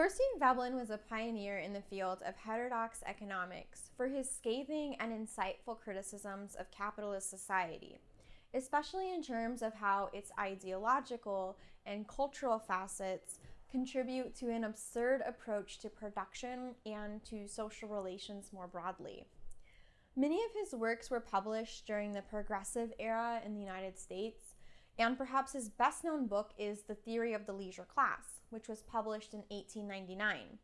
Thorstein Veblen was a pioneer in the field of heterodox economics for his scathing and insightful criticisms of capitalist society, especially in terms of how its ideological and cultural facets contribute to an absurd approach to production and to social relations more broadly. Many of his works were published during the Progressive era in the United States, and perhaps his best known book is The Theory of the Leisure Class, which was published in 1899.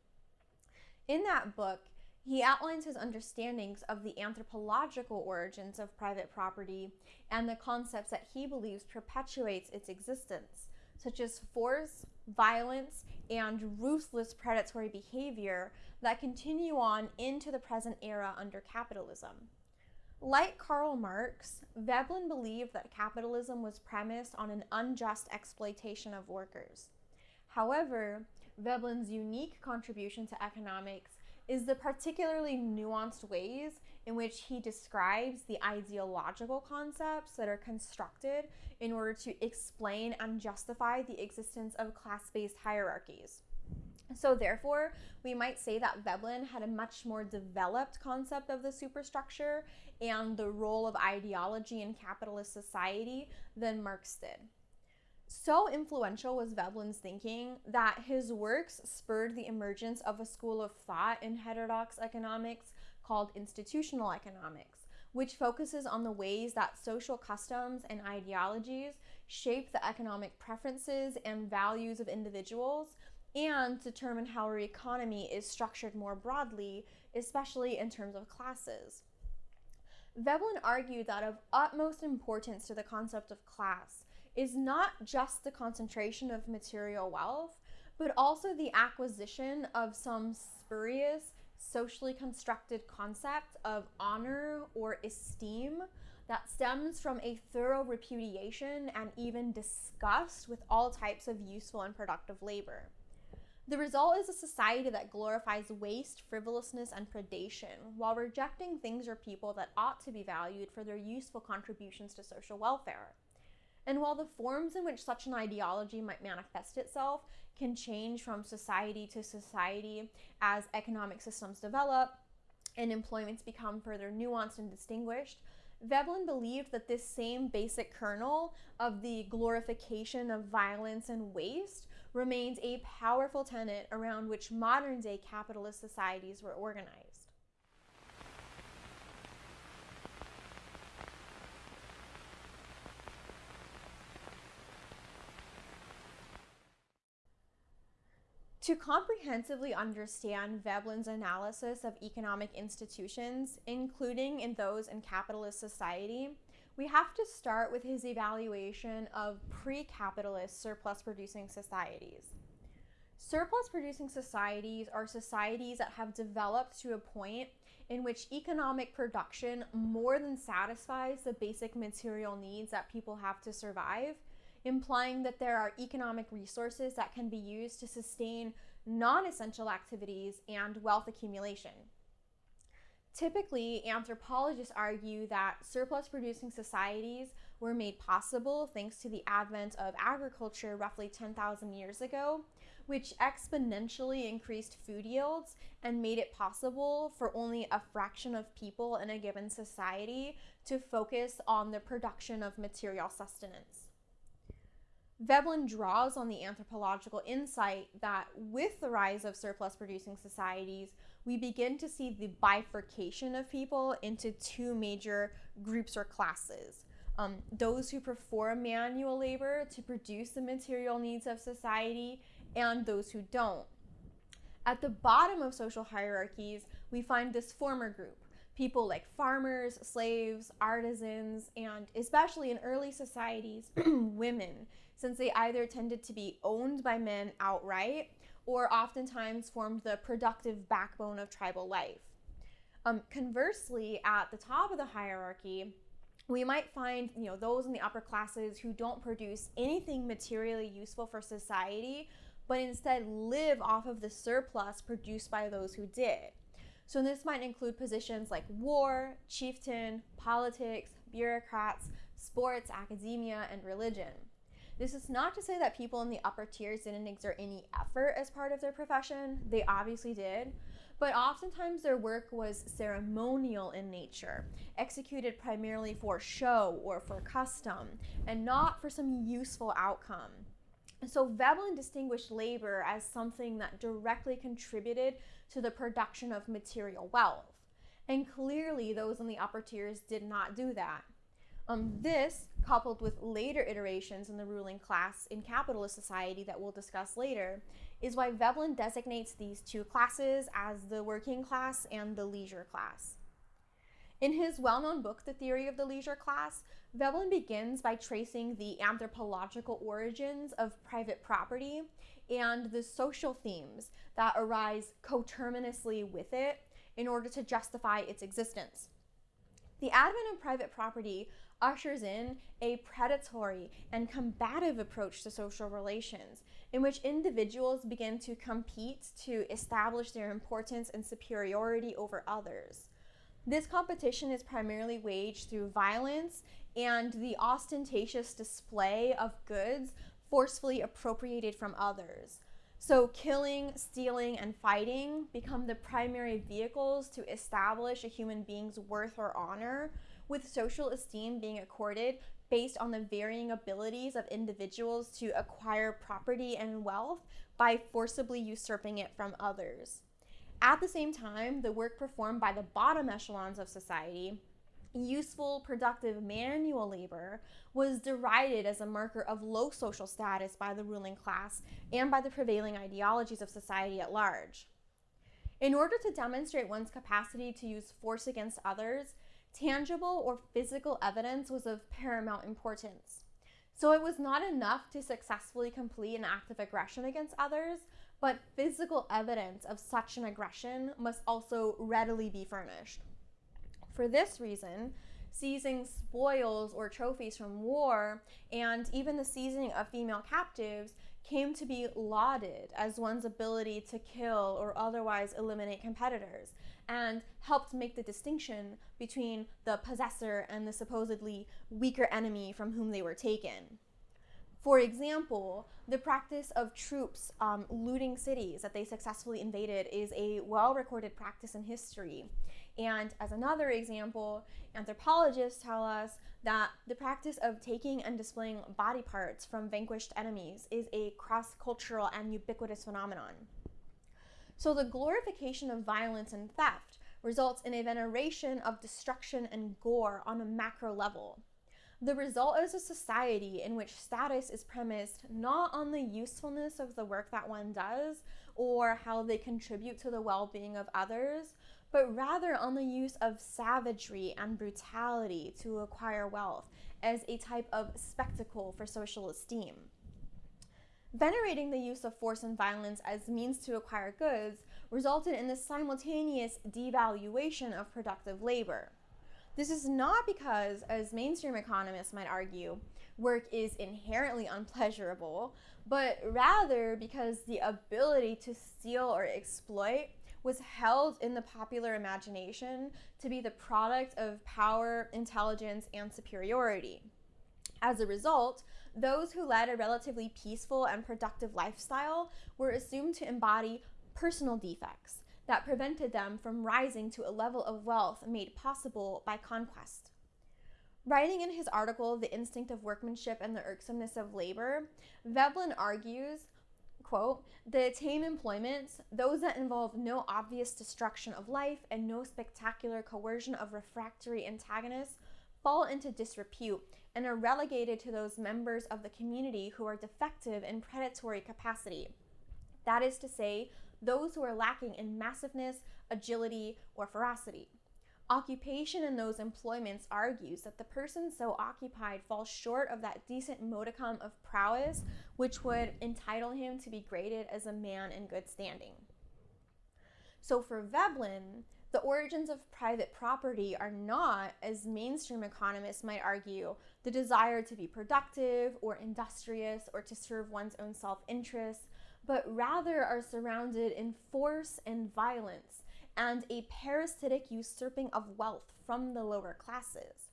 In that book, he outlines his understandings of the anthropological origins of private property and the concepts that he believes perpetuates its existence, such as force, violence, and ruthless predatory behavior that continue on into the present era under capitalism. Like Karl Marx, Veblen believed that capitalism was premised on an unjust exploitation of workers. However, Veblen's unique contribution to economics is the particularly nuanced ways in which he describes the ideological concepts that are constructed in order to explain and justify the existence of class based hierarchies. So, therefore, we might say that Veblen had a much more developed concept of the superstructure and the role of ideology in capitalist society than Marx did. So influential was Veblen's thinking that his works spurred the emergence of a school of thought in heterodox economics called institutional economics, which focuses on the ways that social customs and ideologies shape the economic preferences and values of individuals and determine how our economy is structured more broadly, especially in terms of classes. Veblen argued that of utmost importance to the concept of class is not just the concentration of material wealth, but also the acquisition of some spurious, socially constructed concept of honor or esteem that stems from a thorough repudiation and even disgust with all types of useful and productive labor. The result is a society that glorifies waste, frivolousness, and predation while rejecting things or people that ought to be valued for their useful contributions to social welfare. And while the forms in which such an ideology might manifest itself can change from society to society as economic systems develop and employments become further nuanced and distinguished, Veblen believed that this same basic kernel of the glorification of violence and waste remains a powerful tenet around which modern day capitalist societies were organized. To comprehensively understand Veblen's analysis of economic institutions, including in those in capitalist society, we have to start with his evaluation of pre capitalist surplus producing societies. Surplus producing societies are societies that have developed to a point in which economic production more than satisfies the basic material needs that people have to survive implying that there are economic resources that can be used to sustain non essential activities and wealth accumulation. Typically, anthropologists argue that surplus producing societies were made possible thanks to the advent of agriculture roughly 10,000 years ago, which exponentially increased food yields and made it possible for only a fraction of people in a given society to focus on the production of material sustenance. Veblen draws on the anthropological insight that with the rise of surplus producing societies, we begin to see the bifurcation of people into two major groups or classes. Um, those who perform manual labor to produce the material needs of society, and those who don't. At the bottom of social hierarchies, we find this former group people like farmers, slaves, artisans, and especially in early societies, women since they either tended to be owned by men outright or oftentimes formed the productive backbone of tribal life. Um, conversely, at the top of the hierarchy, we might find you know those in the upper classes who don't produce anything materially useful for society but instead live off of the surplus produced by those who did so this might include positions like war chieftain politics bureaucrats sports academia and religion This is not to say that people in the upper tiers didn't exert any effort as part of their profession, they obviously did. But oftentimes their work was ceremonial in nature, executed primarily for show or for custom, and not for some useful outcome. So Veblen distinguished labor as something that directly contributed to the production of material wealth. And clearly, those in the upper tiers did not do that. Um, this, coupled with later iterations in the ruling class in capitalist society that we'll discuss later, is why Veblen designates these two classes as the working class and the leisure class. In his well known book, The Theory of the Leisure Class, Veblen begins by tracing the anthropological origins of private property and the social themes that arise coterminously with it in order to justify its existence. The advent of private property ushers in a predatory and combative approach to social relations in which individuals begin to compete to establish their importance and superiority over others. This competition is primarily waged through violence and the ostentatious display of goods forcefully appropriated from others. So, killing, stealing, and fighting become the primary vehicles to establish a human being's worth or honor, with social esteem being accorded based on the varying abilities of individuals to acquire property and wealth by forcibly usurping it from others. At the same time, the work performed by the bottom echelons of society, useful, productive manual labor, was derided as a marker of low social status by the ruling class and by the prevailing ideologies of society at large. In order to demonstrate one's capacity to use force against others, tangible or physical evidence was of paramount importance. So it was not enough to successfully complete an act of aggression against others, but physical evidence of such an aggression must also readily be furnished. For this reason, seizing spoils or trophies from war and even the seizing of female captives came to be lauded as one's ability to kill or otherwise eliminate competitors and helped make the distinction between the possessor and the supposedly weaker enemy from whom they were taken. For example, the practice of troops um, looting cities that they successfully invaded is a well recorded practice in history. And as another example, anthropologists tell us that the practice of taking and displaying body parts from vanquished enemies is a cross cultural and ubiquitous phenomenon. So the glorification of violence and theft results in a veneration of destruction and gore on a macro level. The result is a society in which status is premised not on the usefulness of the work that one does or how they contribute to the well being of others, but rather on the use of savagery and brutality to acquire wealth as a type of spectacle for social esteem. Venerating the use of force and violence as means to acquire goods resulted in the simultaneous devaluation of productive labor. This is not because, as mainstream economists might argue, work is inherently unpleasurable, but rather because the ability to steal or exploit was held in the popular imagination to be the product of power, intelligence, and superiority. As a result, those who led a relatively peaceful and productive lifestyle were assumed to embody personal defects that prevented them from rising to a level of wealth made possible by conquest. Writing in his article, The Instinct of Workmanship and the Irksomeness of Labor, Veblen argues, quote, the tame employments, those that involve no obvious destruction of life and no spectacular coercion of refractory antagonists, fall into disrepute and are relegated to those members of the community who are defective in predatory capacity. That is to say, those who are lacking in massiveness, agility, or ferocity. Occupation in those employments argues that the person so occupied falls short of that decent modicum of prowess which would entitle him to be graded as a man in good standing. So for Veblen, the origins of private property are not, as mainstream economists might argue, the desire to be productive or industrious or to serve one's own self interest, but rather are surrounded in force and violence and a parasitic usurping of wealth from the lower classes.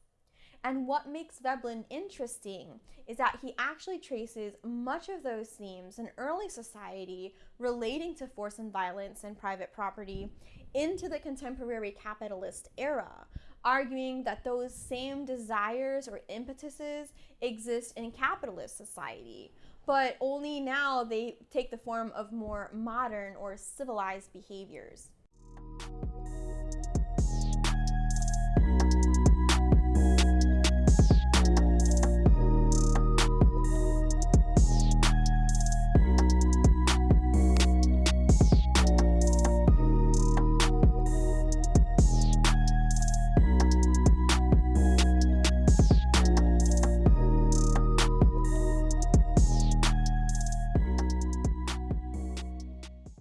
And what makes Veblen interesting is that he actually traces much of those themes in early society relating to force and violence and private property into the contemporary capitalist era, arguing that those same desires or impetuses exist in capitalist society, but only now they take the form of more modern or civilized behaviors.